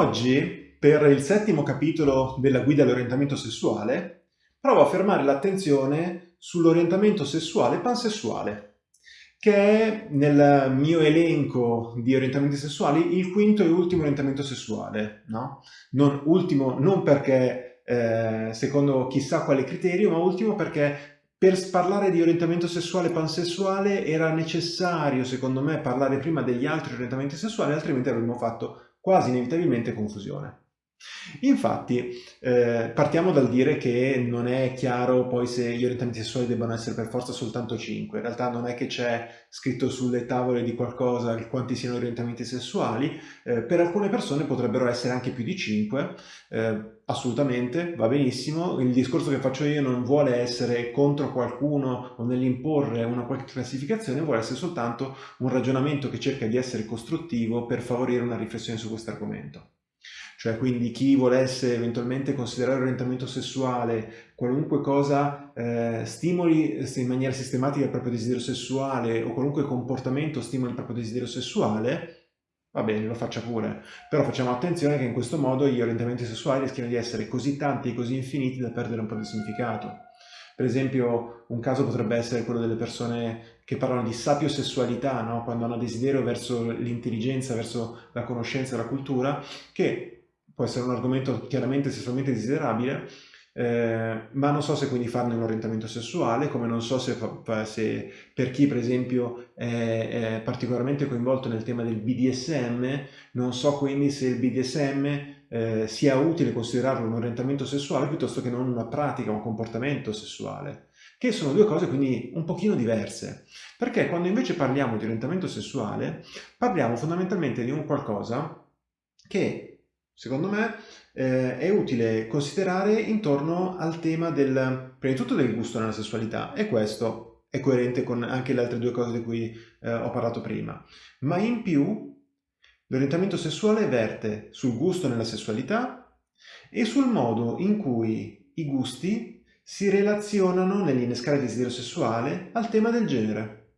Oggi, per il settimo capitolo della guida all'orientamento sessuale, provo a fermare l'attenzione sull'orientamento sessuale pansessuale, che è nel mio elenco di orientamenti sessuali il quinto e ultimo orientamento sessuale. No? Non, ultimo non perché eh, secondo chissà quale criterio, ma ultimo perché per parlare di orientamento sessuale pansessuale era necessario, secondo me, parlare prima degli altri orientamenti sessuali, altrimenti avremmo fatto quasi inevitabilmente confusione. Infatti eh, partiamo dal dire che non è chiaro poi se gli orientamenti sessuali debbano essere per forza soltanto 5, in realtà non è che c'è scritto sulle tavole di qualcosa quanti siano orientamenti sessuali, eh, per alcune persone potrebbero essere anche più di 5, eh, assolutamente, va benissimo, il discorso che faccio io non vuole essere contro qualcuno o nell'imporre una qualche classificazione, vuole essere soltanto un ragionamento che cerca di essere costruttivo per favorire una riflessione su questo argomento cioè quindi chi volesse eventualmente considerare l'orientamento sessuale qualunque cosa eh, stimoli in maniera sistematica il proprio desiderio sessuale o qualunque comportamento stimoli il proprio desiderio sessuale, va bene, lo faccia pure, però facciamo attenzione che in questo modo gli orientamenti sessuali rischiano di essere così tanti e così infiniti da perdere un po' di significato. Per esempio, un caso potrebbe essere quello delle persone che parlano di sapiosessualità, no? quando hanno desiderio verso l'intelligenza, verso la conoscenza la cultura, che può essere un argomento chiaramente sessualmente desiderabile, eh, ma non so se quindi farne un orientamento sessuale, come non so se, se per chi per esempio è, è, particolarmente coinvolto nel tema del BDSM, non so quindi se il BDSM eh, sia utile considerarlo un orientamento sessuale piuttosto che non una pratica, un comportamento sessuale, che sono due cose quindi un pochino diverse, perché quando invece parliamo di orientamento sessuale parliamo fondamentalmente di un qualcosa che secondo me, eh, è utile considerare intorno al tema del, prima di tutto del gusto nella sessualità e questo è coerente con anche le altre due cose di cui eh, ho parlato prima, ma in più l'orientamento sessuale verte sul gusto nella sessualità e sul modo in cui i gusti si relazionano nell'innescare il desiderio sessuale al tema del genere.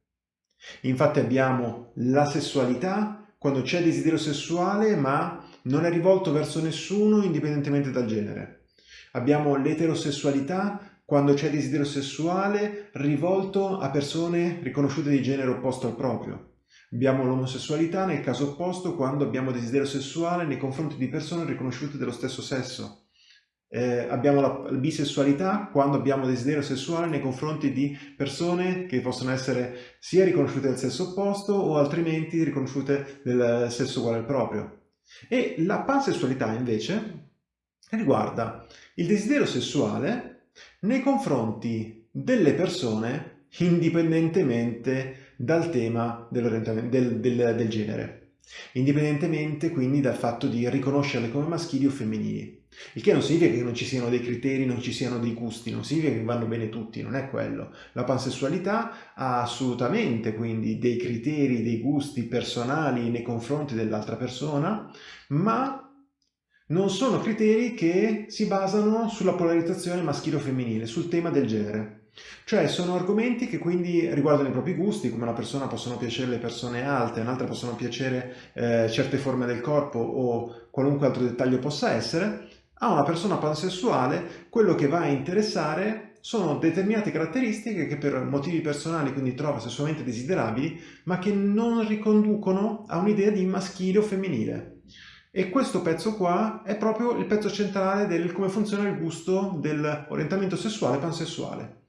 Infatti abbiamo la sessualità quando c'è desiderio sessuale ma non è rivolto verso nessuno indipendentemente dal genere. Abbiamo l'eterosessualità quando c'è desiderio sessuale rivolto a persone riconosciute di genere opposto al proprio. Abbiamo l'omosessualità nel caso opposto quando abbiamo desiderio sessuale nei confronti di persone riconosciute dello stesso sesso. Eh, abbiamo la, bisessualità quando abbiamo desiderio sessuale nei confronti di persone che possono essere sia riconosciute del sesso opposto o altrimenti riconosciute del sesso uguale al proprio. E la pansessualità invece riguarda il desiderio sessuale nei confronti delle persone indipendentemente dal tema del, del, del genere indipendentemente quindi dal fatto di riconoscerle come maschili o femminili. Il che non significa che non ci siano dei criteri, non ci siano dei gusti, non significa che vanno bene tutti, non è quello. La pansessualità ha assolutamente quindi dei criteri, dei gusti personali nei confronti dell'altra persona, ma non sono criteri che si basano sulla polarizzazione maschile o femminile, sul tema del genere. Cioè sono argomenti che quindi riguardano i propri gusti, come una persona possono piacere le persone alte, un'altra possono piacere eh, certe forme del corpo o qualunque altro dettaglio possa essere, a una persona pansessuale quello che va a interessare sono determinate caratteristiche che per motivi personali quindi trova sessualmente desiderabili, ma che non riconducono a un'idea di maschile o femminile. E questo pezzo qua è proprio il pezzo centrale del come funziona il gusto dell'orientamento sessuale pansessuale.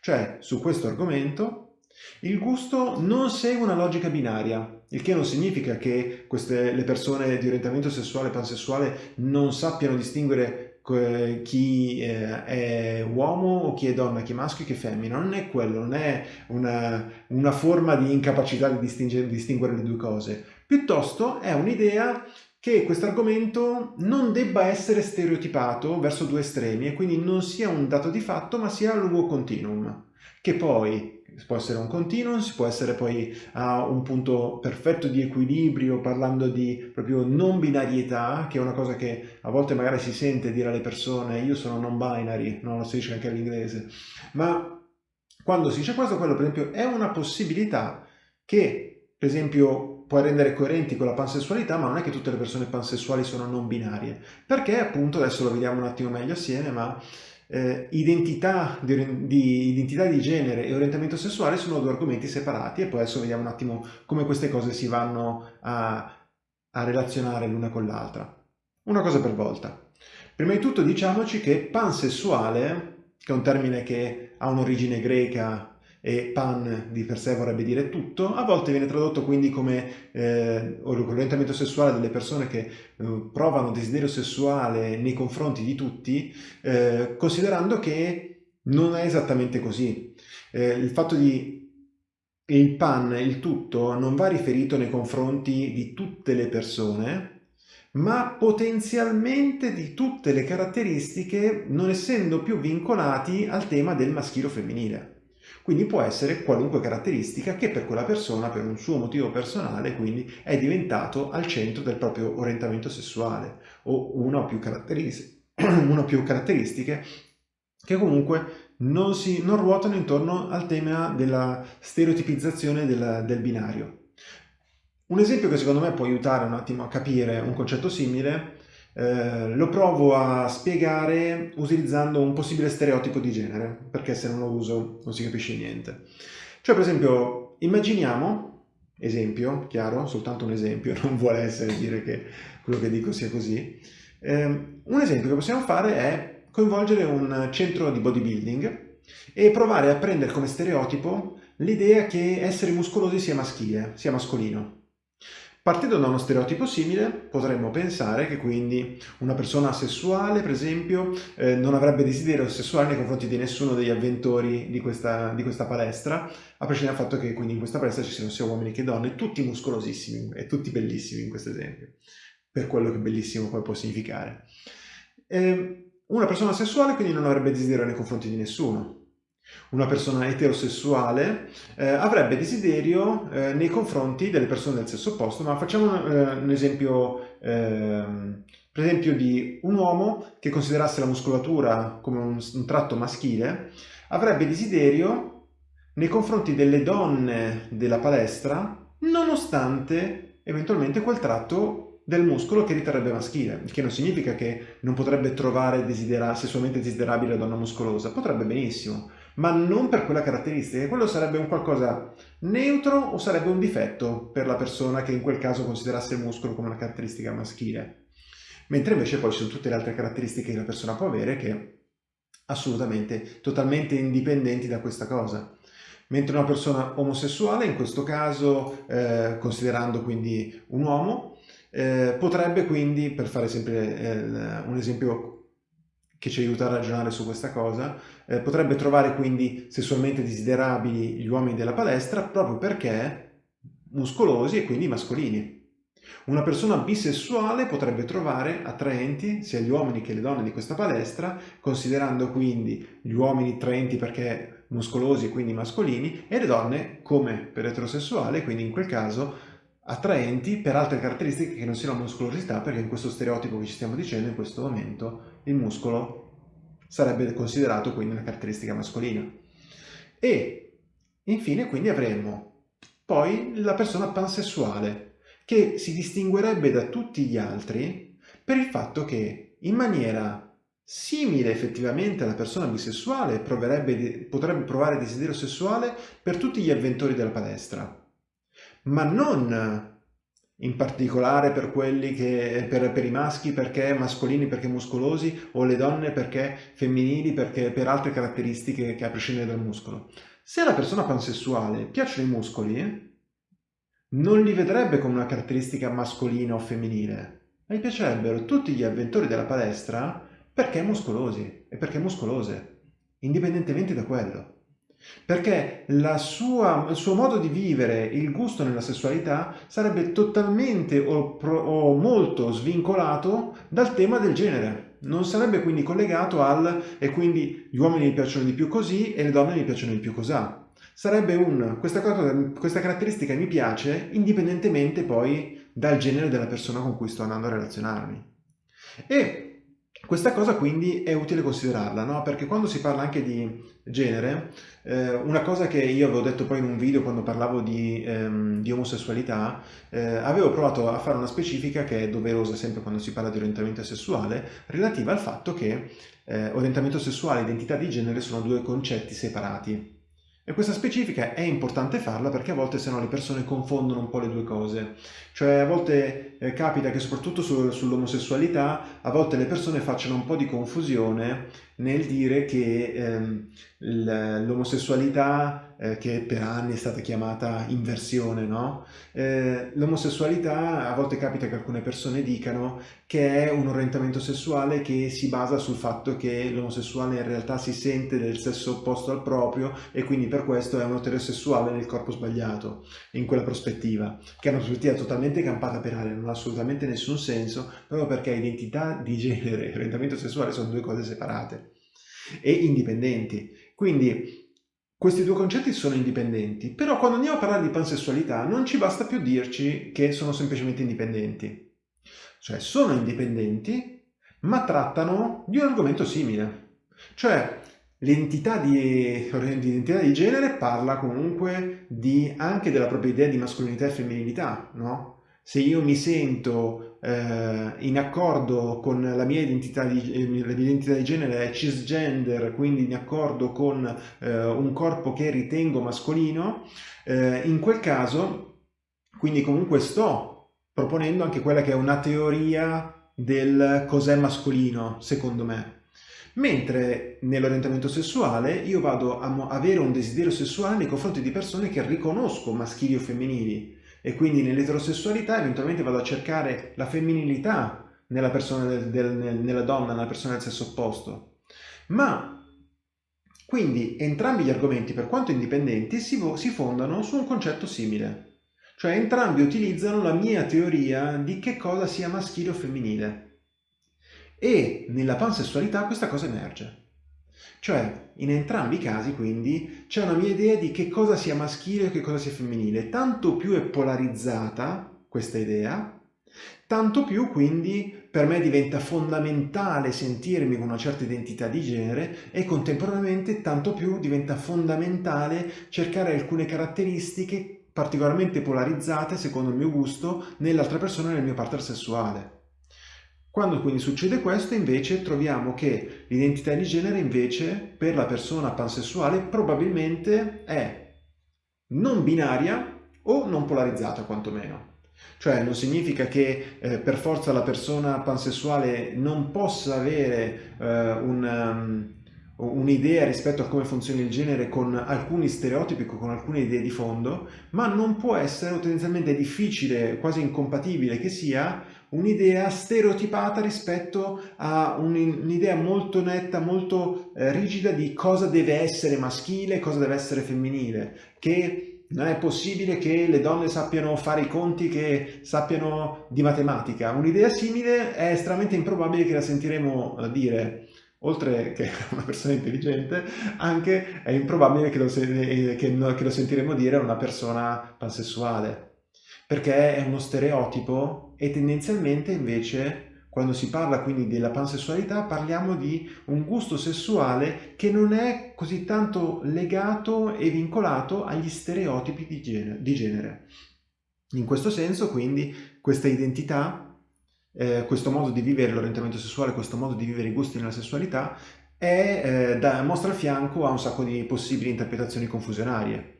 Cioè, su questo argomento, il gusto non segue una logica binaria, il che non significa che queste, le persone di orientamento sessuale e pansessuale non sappiano distinguere chi eh, è uomo o chi è donna, chi è maschio e chi è femmina. Non è quello, non è una, una forma di incapacità di distinguere le due cose. Piuttosto è un'idea che questo argomento non debba essere stereotipato verso due estremi e quindi non sia un dato di fatto ma sia a lungo continuum, che poi può essere un continuum, si può essere poi a un punto perfetto di equilibrio parlando di proprio non binarietà, che è una cosa che a volte magari si sente dire alle persone io sono non binary, no, lo si dice anche all'inglese, ma quando si dice questo, quello per esempio è una possibilità che per esempio puoi rendere coerenti con la pansessualità, ma non è che tutte le persone pansessuali sono non binarie, perché appunto, adesso lo vediamo un attimo meglio assieme, ma eh, identità, di, di, identità di genere e orientamento sessuale sono due argomenti separati e poi adesso vediamo un attimo come queste cose si vanno a, a relazionare l'una con l'altra. Una cosa per volta. Prima di tutto diciamoci che pansessuale, che è un termine che ha un'origine greca e pan di per sé vorrebbe dire tutto, a volte viene tradotto quindi come eh, orientamento sessuale delle persone che eh, provano desiderio sessuale nei confronti di tutti, eh, considerando che non è esattamente così. Eh, il fatto di il pan, il tutto, non va riferito nei confronti di tutte le persone, ma potenzialmente di tutte le caratteristiche non essendo più vincolati al tema del maschile o femminile. Quindi può essere qualunque caratteristica che per quella persona, per un suo motivo personale, quindi è diventato al centro del proprio orientamento sessuale o una o più, una o più caratteristiche che comunque non, si, non, ruotano intorno al tema della stereotipizzazione del, del binario. Un esempio che secondo me può aiutare un attimo a capire un concetto simile eh, lo provo a spiegare utilizzando un possibile stereotipo di genere, perché se non lo uso non si capisce niente. Cioè, per esempio, immaginiamo, esempio, chiaro, soltanto un esempio, non vuole essere dire che quello che dico sia così, eh, un esempio che possiamo fare è coinvolgere un centro di bodybuilding e provare a prendere come stereotipo l'idea che essere muscolosi sia maschile, sia mascolino. Partendo da uno stereotipo simile, potremmo pensare che quindi una persona sessuale, per esempio, eh, non avrebbe desiderio sessuale nei confronti di nessuno degli avventori di questa, di questa palestra, a prescindere dal fatto che quindi in questa palestra ci siano sia uomini che donne, tutti muscolosissimi e tutti bellissimi in questo esempio, per quello che bellissimo poi può significare. Eh, una persona sessuale quindi non avrebbe desiderio nei confronti di nessuno, una persona eterosessuale eh, avrebbe desiderio eh, nei confronti delle persone del sesso opposto, ma facciamo un, eh, un esempio, ehm, per esempio di un uomo che considerasse la muscolatura come un, un tratto maschile, avrebbe desiderio nei confronti delle donne della palestra, nonostante eventualmente quel tratto del muscolo che riterrebbe maschile, il che non significa che non potrebbe trovare desidera sessualmente desiderabile la donna muscolosa, potrebbe benissimo, ma non per quella caratteristica. Quello sarebbe un qualcosa neutro o sarebbe un difetto per la persona che in quel caso considerasse il muscolo come una caratteristica maschile. Mentre invece poi ci sono tutte le altre caratteristiche che la persona può avere che assolutamente, totalmente indipendenti da questa cosa. Mentre una persona omosessuale, in questo caso eh, considerando quindi un uomo, eh, potrebbe quindi, per fare sempre eh, un esempio che ci aiuta a ragionare su questa cosa, eh, potrebbe trovare quindi sessualmente desiderabili gli uomini della palestra proprio perché muscolosi e quindi mascolini. Una persona bisessuale potrebbe trovare attraenti sia gli uomini che le donne di questa palestra, considerando quindi gli uomini attraenti perché muscolosi e quindi mascolini, e le donne come per eterosessuale, quindi in quel caso attraenti per altre caratteristiche che non siano la muscolosità, perché in questo stereotipo che ci stiamo dicendo in questo momento il muscolo sarebbe considerato quindi una caratteristica mascolina. E infine quindi avremo poi la persona pansessuale, che si distinguerebbe da tutti gli altri per il fatto che in maniera simile effettivamente alla persona bisessuale potrebbe provare desiderio sessuale per tutti gli avventori della palestra, ma non in particolare per che per, per, i maschi perché mascolini perché muscolosi o le donne perché femminili perché per altre caratteristiche che a prescindere dal muscolo. Se alla persona pansessuale piacciono i muscoli, non li vedrebbe come una caratteristica mascolina o femminile, ma gli piacerebbero tutti gli avventori della palestra perché muscolosi e perché muscolose, indipendentemente da quello. Perché sua, il suo modo di vivere il gusto nella sessualità sarebbe totalmente o, pro, o molto svincolato dal tema del genere. Non sarebbe quindi collegato al e quindi gli uomini mi piacciono di più così e le donne mi piacciono di più cosà. Sarebbe un questa, cosa, questa caratteristica mi piace indipendentemente poi dal genere della persona con cui sto andando a relazionarmi. E Questa cosa quindi è utile considerarla, no? Perché quando si parla anche di genere, eh, una cosa che io avevo detto poi in un video quando parlavo di, ehm, di omosessualità, eh, avevo provato a fare una specifica che è doverosa sempre quando si parla di orientamento sessuale, relativa al fatto che eh, orientamento sessuale e identità di genere sono due concetti separati. E questa specifica è importante farla perché a volte se no le persone confondono un po' le due cose. Cioè a volte eh, capita che soprattutto su, sull'omosessualità a volte le persone facciano un po' di confusione nel dire che ehm, l'omosessualità eh, che per anni è stata chiamata inversione, no? Eh, l'omosessualità a volte capita che alcune persone dicano che è un orientamento sessuale che si basa sul fatto che l'omosessuale in realtà si sente del sesso opposto al proprio e quindi per questo è un eterosessuale nel corpo sbagliato, in quella prospettiva, che è una prospettiva totalmente campata per aria, non ha assolutamente nessun senso, proprio perché identità di genere e orientamento sessuale sono due cose separate e indipendenti. Quindi questi due concetti sono indipendenti, però quando andiamo a parlare di pansessualità non ci basta più dirci che sono semplicemente indipendenti. Cioè sono indipendenti, ma trattano di un argomento simile. Cioè l'identità di, di genere parla comunque di, anche della propria idea di mascolinità e femminilità, no? se io mi sento eh, in accordo con la mia identità di, eh, la mia identità di genere cisgender, quindi in accordo con eh, un corpo che ritengo mascolino, eh, in quel caso, quindi comunque sto proponendo anche quella che è una teoria del cos'è mascolino, secondo me. Mentre nell'orientamento sessuale io vado a avere un desiderio sessuale nei confronti di persone che riconosco maschili o femminili, e quindi nell'eterosessualità eventualmente vado a cercare la femminilità nella persona del, del, nella donna, nella persona del sesso opposto. Ma quindi entrambi gli argomenti, per quanto indipendenti, si, si fondano su un concetto simile. Cioè entrambi utilizzano la mia teoria di che cosa sia maschile o femminile. E nella pansessualità questa cosa emerge. Cioè, in entrambi i casi, quindi, c'è una mia idea di che cosa sia maschile e che cosa sia femminile. Tanto più è polarizzata questa idea, tanto più quindi per me diventa fondamentale sentirmi con una certa identità di genere e contemporaneamente tanto più diventa fondamentale cercare alcune caratteristiche particolarmente polarizzate, secondo il mio gusto, nell'altra persona e nel mio partner sessuale. Quando quindi succede questo invece troviamo che l'identità di genere invece per la persona pansessuale probabilmente è non binaria o non polarizzata quantomeno. Cioè non significa che eh, per forza la persona pansessuale non possa avere eh, un, um, un'idea rispetto a come funziona il genere con alcuni stereotipi, con alcune idee di fondo, ma non può essere, tendenzialmente difficile, quasi incompatibile che sia, un'idea stereotipata rispetto a un'idea molto netta, molto eh, rigida di cosa deve essere maschile e cosa deve essere femminile, che non è possibile che le donne sappiano fare i conti, che sappiano di matematica. Un'idea simile è estremamente improbabile che la sentiremo eh, dire oltre che una persona intelligente, anche è improbabile che lo, che, che lo, sentiremo dire a una persona pansessuale, perché è uno stereotipo e tendenzialmente invece quando si parla quindi della pansessualità parliamo di un gusto sessuale che non è così tanto legato e vincolato agli stereotipi di genere. Di genere. In questo senso quindi questa identità eh, questo modo di vivere l'orientamento sessuale, questo modo di vivere i gusti nella sessualità, è, eh, da, mostra a fianco a un sacco di possibili interpretazioni confusionarie.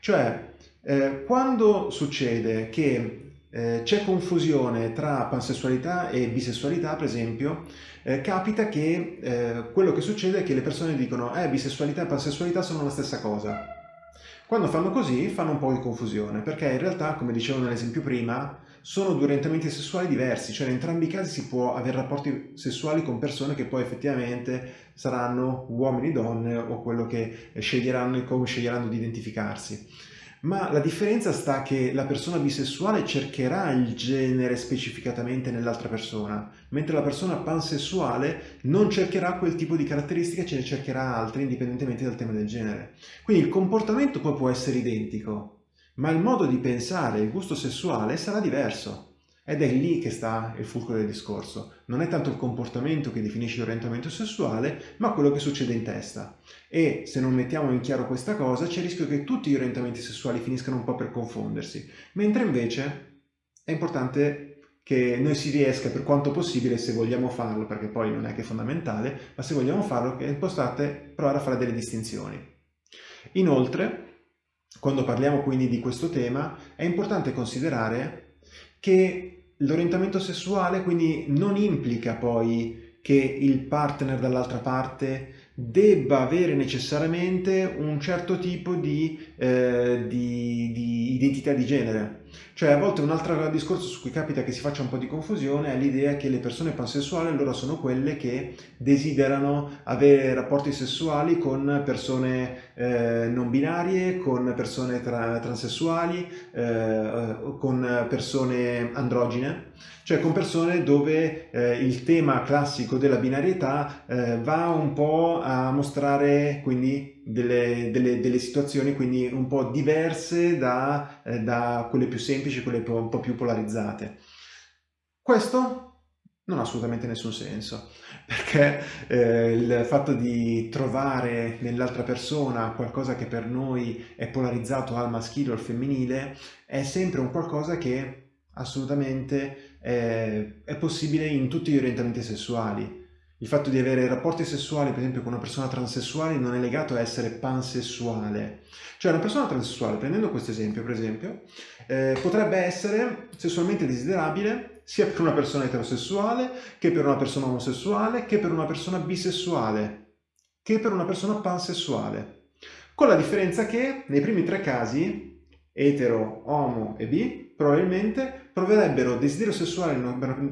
Cioè, eh, quando succede che eh, c'è confusione tra pansessualità e bisessualità, per esempio, eh, capita che eh, quello che succede è che le persone dicono eh, bisessualità e pansessualità sono la stessa cosa. Quando fanno così fanno un po' di confusione, perché in realtà, come dicevo nell'esempio prima, sono due orientamenti sessuali diversi, cioè in entrambi i casi si può avere rapporti sessuali con persone che poi effettivamente saranno uomini, donne o quello che sceglieranno e come sceglieranno di identificarsi. Ma la differenza sta che la persona bisessuale cercherà il genere specificatamente nell'altra persona, mentre la persona pansessuale non cercherà quel tipo di caratteristiche, ce ne cercherà altre indipendentemente dal tema del genere. Quindi il comportamento poi può essere identico, ma il modo di pensare, il gusto sessuale sarà diverso. Ed è lì che sta il fulcro del discorso. Non è tanto il comportamento che definisce l'orientamento sessuale, ma quello che succede in testa. E se non mettiamo in chiaro questa cosa, c'è il rischio che tutti gli orientamenti sessuali finiscano un po' per confondersi. Mentre invece è importante che noi si riesca per quanto possibile, se vogliamo farlo, perché poi non è che è fondamentale, ma se vogliamo farlo, che importante provare a fare delle distinzioni. Inoltre, quando parliamo quindi di questo tema, è importante considerare che L'orientamento sessuale quindi non implica poi che il partner dall'altra parte debba avere necessariamente un certo tipo di, eh, di, di, identità di genere. Cioè a volte un altro discorso su cui capita che si faccia un po' di confusione è l'idea che le persone pansessuali loro sono quelle che desiderano avere rapporti sessuali con persone eh, non binarie, con persone tra transessuali, eh, con persone androgine cioè con persone dove eh, il tema classico della binarietà eh, va un po' a mostrare quindi delle, delle, delle situazioni quindi un po' diverse da, eh, da quelle più semplici, quelle un po' più polarizzate. Questo non ha assolutamente nessun senso, perché eh, il fatto di trovare nell'altra persona qualcosa che per noi è polarizzato al maschile o al femminile è sempre un qualcosa che assolutamente eh, è possibile in tutti gli orientamenti sessuali. Il fatto di avere rapporti sessuali, per esempio, con una persona transessuale non è legato a essere pansessuale. Cioè una persona transessuale, prendendo questo esempio, per esempio, eh, potrebbe essere sessualmente desiderabile sia per una persona eterosessuale, che per una persona omosessuale, che per una persona bisessuale, che per una persona pansessuale. Con la differenza che nei primi tre casi, etero, homo e bi, probabilmente proverebbero desiderio sessuale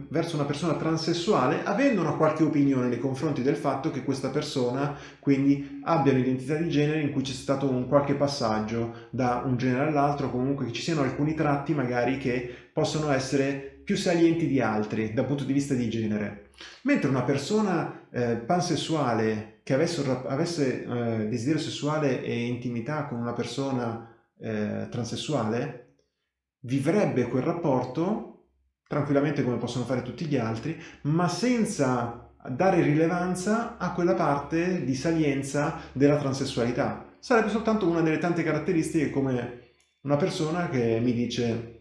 verso una persona transessuale avendo una qualche opinione nei confronti del fatto che questa persona quindi abbia un'identità di genere in cui c'è stato un qualche passaggio da un genere all'altro, comunque che ci siano alcuni tratti magari che possono essere più salienti di altri dal punto di vista di genere. Mentre una persona eh, pansessuale che avesse, avesse eh, desiderio sessuale e intimità con una persona eh, transessuale vivrebbe quel rapporto tranquillamente come possono fare tutti gli altri, ma senza dare rilevanza a quella parte di salienza della transessualità. Sarebbe soltanto una delle tante caratteristiche come una persona che mi dice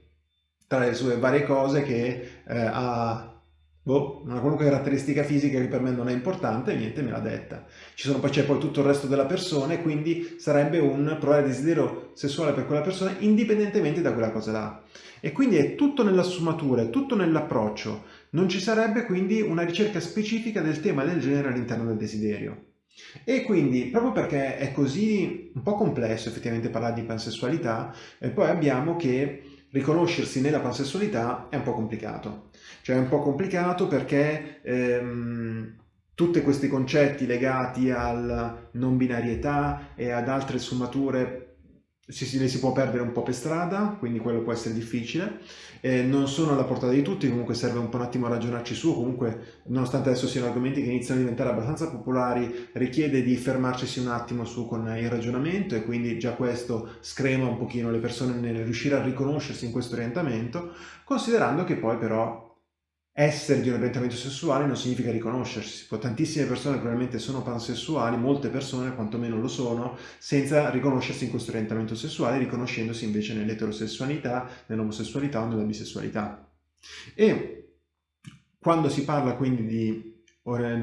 tra le sue varie cose che eh, ha boh, una qualunque caratteristica fisica che per me non è importante, niente me l'ha detta. c'è poi tutto il resto della persona e quindi sarebbe un provare desiderio sessuale per quella persona indipendentemente da quella cosa là. E quindi è tutto nella sfumatura, è tutto nell'approccio. Non ci sarebbe quindi una ricerca specifica del tema del genere all'interno del desiderio. E quindi, proprio perché è così un po' complesso effettivamente parlare di pansessualità, eh, poi abbiamo che riconoscersi nella pansessualità è un po' complicato. Cioè è un po' complicato perché ehm, tutti questi concetti legati alla non binarietà e ad altre sfumature si, si, le si può perdere un po' per strada, quindi quello può essere difficile. Eh, non sono alla portata di tutti, comunque serve un po' un attimo ragionarci su, comunque nonostante adesso siano argomenti che iniziano a diventare abbastanza popolari, richiede di fermarci un attimo su con il ragionamento e quindi già questo screma un pochino le persone nel riuscire a riconoscersi in questo orientamento, considerando che poi però essere di un orientamento sessuale non significa riconoscersi. Tantissime persone probabilmente sono pansessuali, molte persone quantomeno lo sono, senza riconoscersi in questo orientamento sessuale, riconoscendosi invece nell'eterosessualità, nell'omosessualità o nella bisessualità. E quando si parla quindi di,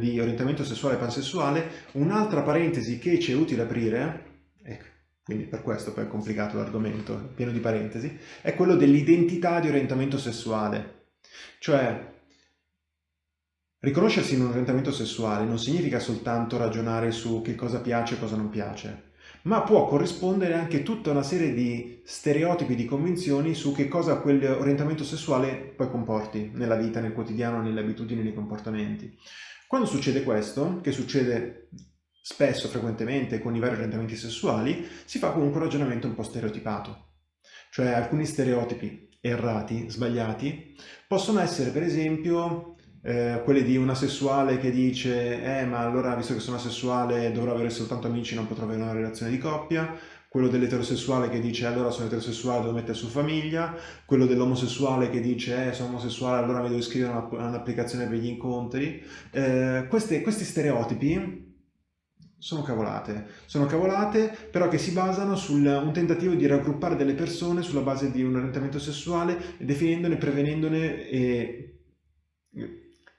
di orientamento sessuale pansessuale, un'altra parentesi che ci è utile aprire, ecco, quindi per questo poi è complicato l'argomento, pieno di parentesi, è quello dell'identità di orientamento sessuale. Cioè, Riconoscersi in un orientamento sessuale non significa soltanto ragionare su che cosa piace e cosa non piace, ma può corrispondere anche tutta una serie di stereotipi, di convinzioni su che cosa quell'orientamento sessuale poi comporti nella vita, nel quotidiano, nelle abitudini, nei comportamenti. Quando succede questo, che succede spesso, frequentemente con i vari orientamenti sessuali, si fa comunque un ragionamento un po' stereotipato. Cioè alcuni stereotipi errati, sbagliati, possono essere per esempio eh, quelle di una sessuale che dice eh ma allora visto che sono asessuale dovrò avere soltanto amici non potrò avere una relazione di coppia quello dell'eterosessuale che dice allora sono eterosessuale, devo mettere su famiglia, quello dell'omosessuale che dice eh, sono omosessuale, allora mi devo iscrivere a un'applicazione per gli incontri. Eh, questi, questi stereotipi sono cavolate, sono cavolate però che si basano su un tentativo di raggruppare delle persone sulla base di un orientamento sessuale, definendone, prevenendone e,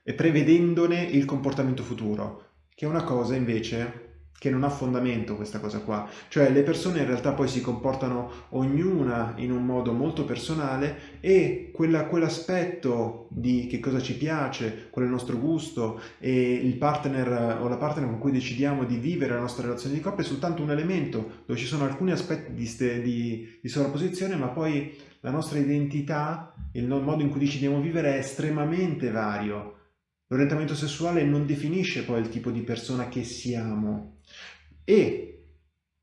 e prevedendone il comportamento futuro, che è una cosa invece che non ha fondamento questa cosa qua, cioè le persone in realtà poi si comportano ognuna in un modo molto personale e quella, quell'aspetto di che cosa ci piace, qual è il nostro gusto e il partner o la partner con cui decidiamo di vivere la nostra relazione di coppia è soltanto un elemento dove ci sono alcuni aspetti di, di, di sovrapposizione ma poi la nostra identità, il modo in cui decidiamo vivere è estremamente vario. L'orientamento sessuale non definisce poi il tipo di persona che siamo, e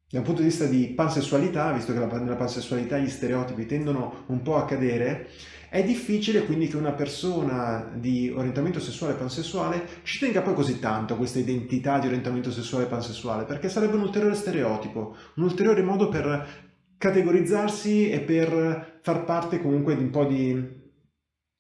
da un punto di vista di pansessualità, visto che nella pansessualità gli stereotipi tendono un po' a cadere, è difficile quindi che una persona di orientamento sessuale pansessuale ci tenga poi così tanto a questa identità di orientamento sessuale pansessuale, perché sarebbe un ulteriore stereotipo, un ulteriore modo per categorizzarsi e per far parte comunque di un po' di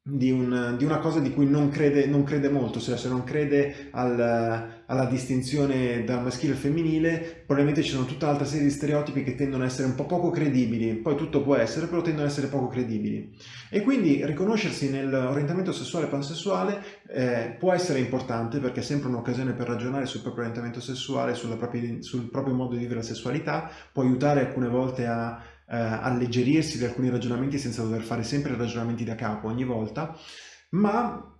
di, un, di, una cosa di cui non crede, non crede molto, cioè se non crede al, alla distinzione dal maschile al femminile, probabilmente ci sono tutta un'altra serie di stereotipi che tendono a essere un po' poco credibili, poi tutto può essere, però tendono ad essere poco credibili. E quindi riconoscersi nell'orientamento sessuale e pansessuale eh, può essere importante perché è sempre un'occasione per ragionare sul proprio orientamento sessuale, propria, sul proprio modo di vivere la sessualità, può aiutare alcune volte a eh, alleggerirsi di alcuni ragionamenti senza dover fare sempre ragionamenti da capo ogni volta, ma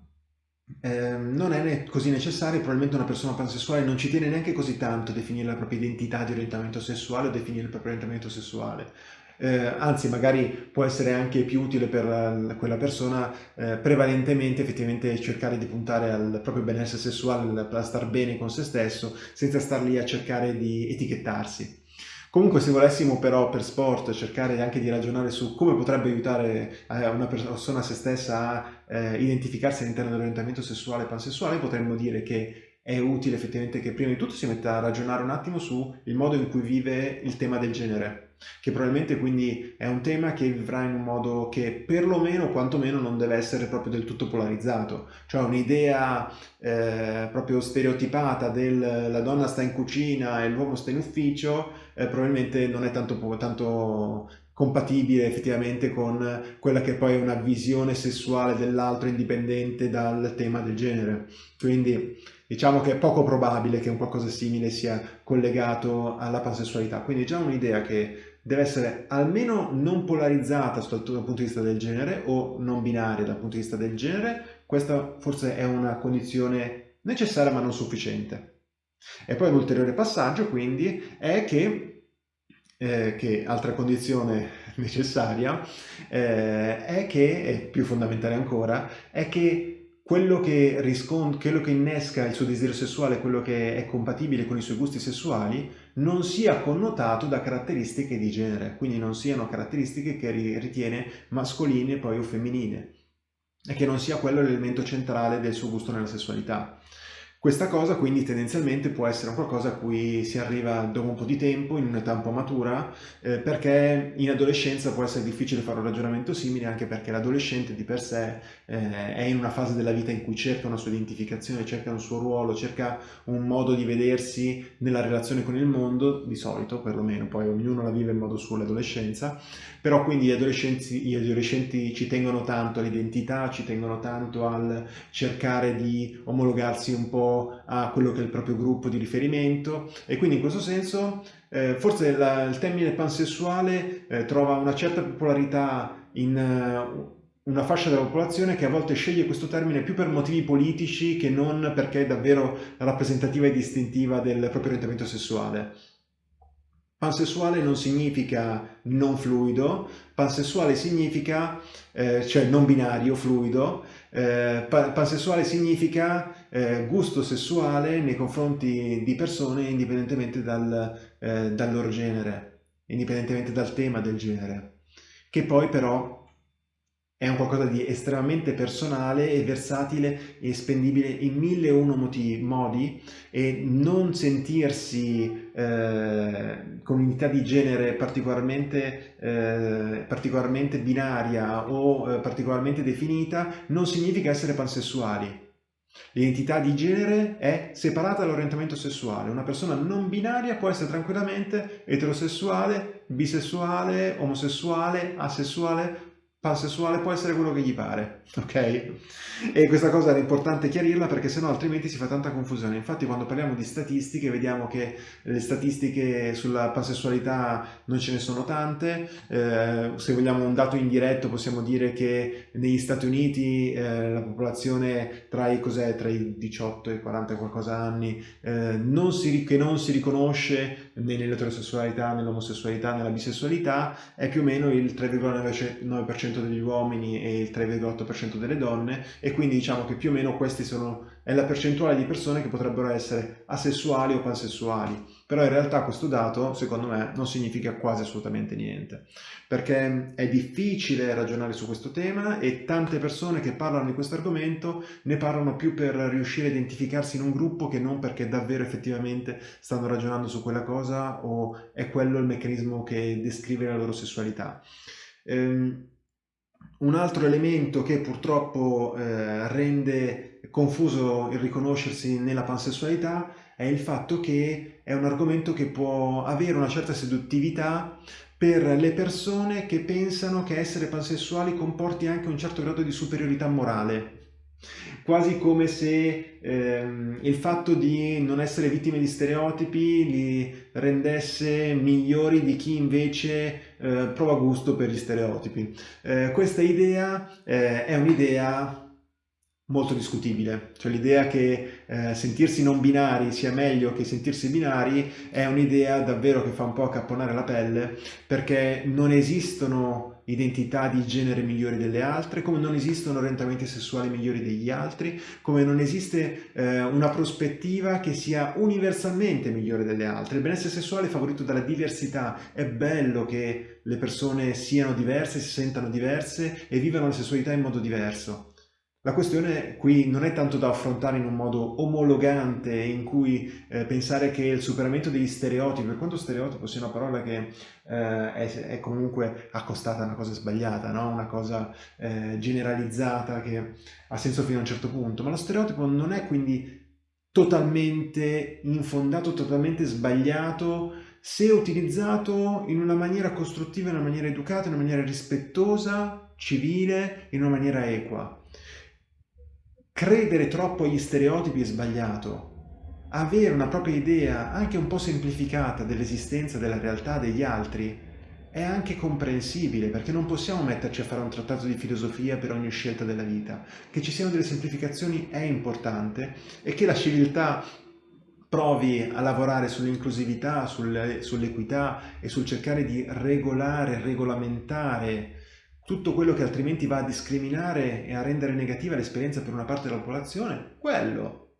eh, non è così necessario, probabilmente una persona pansessuale non ci tiene neanche così tanto a definire la propria identità di orientamento sessuale o definire il proprio orientamento sessuale. Eh, anzi magari può essere anche più utile per la, quella persona eh, prevalentemente effettivamente cercare di puntare al proprio benessere sessuale, a star bene con se stesso senza star lì a cercare di etichettarsi. Comunque se volessimo però per sport cercare anche di ragionare su come potrebbe aiutare eh, una persona a se stessa a eh, identificarsi all'interno dell'orientamento sessuale e pansessuale, potremmo dire che è utile effettivamente che prima di tutto si metta a ragionare un attimo su il modo in cui vive il tema del genere che probabilmente quindi è un tema che vivrà in un modo che perlomeno, quantomeno, non deve essere proprio del tutto polarizzato, cioè un'idea eh, proprio stereotipata del la donna sta in cucina e l'uomo sta in ufficio, eh, probabilmente non è tanto, tanto compatibile effettivamente con quella che poi è una visione sessuale dell'altro indipendente dal tema del genere. Quindi diciamo che è poco probabile che un qualcosa simile sia collegato alla pansessualità. Quindi già un'idea che deve essere almeno non polarizzata dal punto di vista del genere o non binaria dal punto di vista del genere, questa forse è una condizione necessaria ma non sufficiente. E poi l'ulteriore passaggio quindi è che, eh, che altra condizione necessaria, eh, è che, è più fondamentale ancora, è che quello che, quello che innesca il suo desiderio sessuale, quello che è compatibile con i suoi gusti sessuali, non sia connotato da caratteristiche di genere, quindi non siano caratteristiche che ritiene mascoline poi o femminili, e che non sia quello l'elemento centrale del suo gusto nella sessualità. Questa cosa quindi tendenzialmente può essere qualcosa a cui si arriva dopo un po' di tempo, in un'età un po' matura, eh, perché in adolescenza può essere difficile fare un ragionamento simile, anche perché l'adolescente di per sé eh, è in una fase della vita in cui cerca una sua identificazione, cerca un suo ruolo, cerca un modo di vedersi nella relazione con il mondo, di solito perlomeno, poi ognuno la vive in modo suo l'adolescenza, però quindi gli adolescenti, gli adolescenti ci tengono tanto all'identità, ci tengono tanto al cercare di omologarsi un po' a quello che è il proprio gruppo di riferimento e quindi in questo senso eh, forse la, il termine pansessuale eh, trova una certa popolarità in uh, una fascia della popolazione che a volte sceglie questo termine più per motivi politici che non perché è davvero rappresentativa e distintiva del proprio orientamento sessuale. Pansessuale non significa non fluido, pansessuale significa, eh, cioè non binario, fluido, eh, pansessuale significa eh, gusto sessuale nei confronti di persone indipendentemente dal, eh, dal loro genere, indipendentemente dal tema del genere, che poi però è un qualcosa di estremamente personale e versatile e spendibile in mille e uno modi e non sentirsi eh, con unità di genere particolarmente, eh, particolarmente binaria o eh, particolarmente definita non significa essere pansessuali. L'identità di genere è separata dall'orientamento sessuale. Una persona non binaria può essere tranquillamente eterosessuale, bisessuale, omosessuale, asessuale pansessuale può essere quello che gli pare, ok? E questa cosa era importante chiarirla perché sennò altrimenti si fa tanta confusione. Infatti quando parliamo di statistiche vediamo che le statistiche sulla pansessualità non ce ne sono tante, eh, se vogliamo un dato indiretto possiamo dire che negli Stati Uniti eh, la popolazione tra i, tra i, 18 e i 40 qualcosa anni eh, non si, che non si riconosce nell'eterosessualità, nell'omosessualità, nella bisessualità è più o meno il 3,9% degli uomini e il 3,8% delle donne e quindi diciamo che più o meno questi sono è la percentuale di persone che potrebbero essere asessuali o pansessuali, però in realtà questo dato secondo me non significa quasi assolutamente niente, perché è difficile ragionare su questo tema e tante persone che parlano di questo argomento ne parlano più per riuscire a identificarsi in un gruppo che non perché davvero effettivamente stanno ragionando su quella cosa o è quello il meccanismo che descrive la loro sessualità. Ehm, un altro elemento che purtroppo eh, rende confuso il riconoscersi nella pansessualità è il fatto che è un argomento che può avere una certa seduttività per le persone che pensano che essere pansessuali comporti anche un certo grado di superiorità morale quasi come se ehm, il fatto di non essere vittime di stereotipi li rendesse migliori di chi invece eh, prova gusto per gli stereotipi. Eh, questa idea eh, è un'idea molto discutibile, cioè l'idea che eh, sentirsi non binari sia meglio che sentirsi binari è un'idea davvero che fa un po' accapponare la pelle perché non esistono identità di genere migliori delle altre, come non esistono orientamenti sessuali migliori degli altri, come non esiste eh, una prospettiva che sia universalmente migliore delle altre. Il benessere sessuale è favorito dalla diversità, è bello che le persone siano diverse, si sentano diverse e vivano la sessualità in modo diverso. La questione qui non è tanto da affrontare in un modo omologante in cui eh, pensare che il superamento degli stereotipi, per quanto stereotipo sia una parola che eh, è, è, comunque accostata a una cosa sbagliata, no? una cosa eh, generalizzata che ha senso fino a un certo punto, ma lo stereotipo non è quindi totalmente infondato, totalmente sbagliato se utilizzato in una maniera costruttiva, in una maniera educata, in una maniera rispettosa, civile, in una maniera equa. Credere troppo agli stereotipi è sbagliato. Avere una propria idea, anche un po' semplificata, dell'esistenza della realtà degli altri è anche comprensibile, perché non possiamo metterci a fare un trattato di filosofia per ogni scelta della vita. Che ci siano delle semplificazioni è importante e che la civiltà provi a lavorare sull'inclusività, sull'equità e sul cercare di regolare, regolamentare tutto quello che altrimenti va a discriminare e a rendere negativa l'esperienza per una parte della popolazione, quello,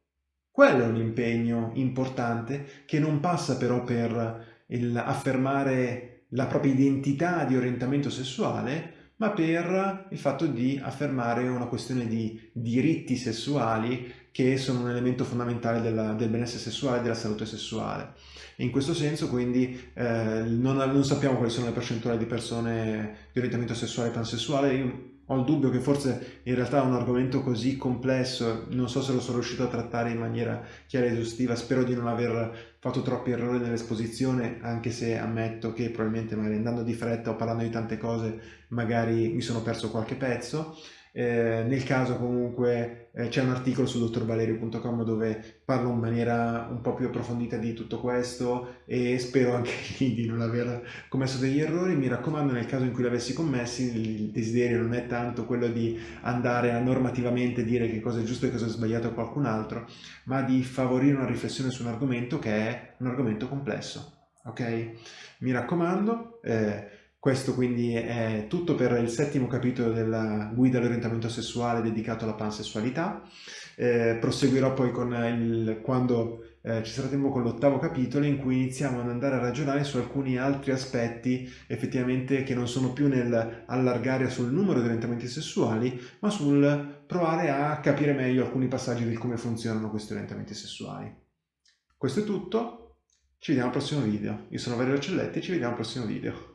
quello è un impegno importante che non passa però per affermare la propria identità di orientamento sessuale, ma per il fatto di affermare una questione di diritti sessuali che sono un elemento fondamentale della, del benessere sessuale e della salute sessuale. In questo senso quindi eh, non, non, sappiamo quali sono le percentuali di persone di orientamento sessuale e pansessuale, io ho il dubbio che forse in realtà un argomento così complesso, non so se lo sono riuscito a trattare in maniera chiara e esaustiva, spero di non aver fatto troppi errori nell'esposizione, anche se ammetto che probabilmente magari andando di fretta o parlando di tante cose magari mi sono perso qualche pezzo. Eh, nel caso comunque eh, c'è un articolo su dottorvalerio.com dove parlo in maniera un po' più approfondita di tutto questo e spero anche lì di non aver commesso degli errori. Mi raccomando nel caso in cui l'avessi commessi il desiderio non è tanto quello di andare a normativamente dire che cosa è giusto e cosa è sbagliato a qualcun altro, ma di favorire una riflessione su un argomento che è un argomento complesso. Ok? Mi raccomando. Eh, questo quindi è tutto per il settimo capitolo della guida all'orientamento sessuale dedicato alla pansessualità. Eh, proseguirò poi con il, quando eh, ci sarà tempo con l'ottavo capitolo in cui iniziamo ad andare a ragionare su alcuni altri aspetti effettivamente che non sono più nel allargare sul numero di orientamenti sessuali, ma sul provare a capire meglio alcuni passaggi del come funzionano questi orientamenti sessuali. Questo è tutto, ci vediamo al prossimo video. Io sono Valerio Celletti e ci vediamo al prossimo video.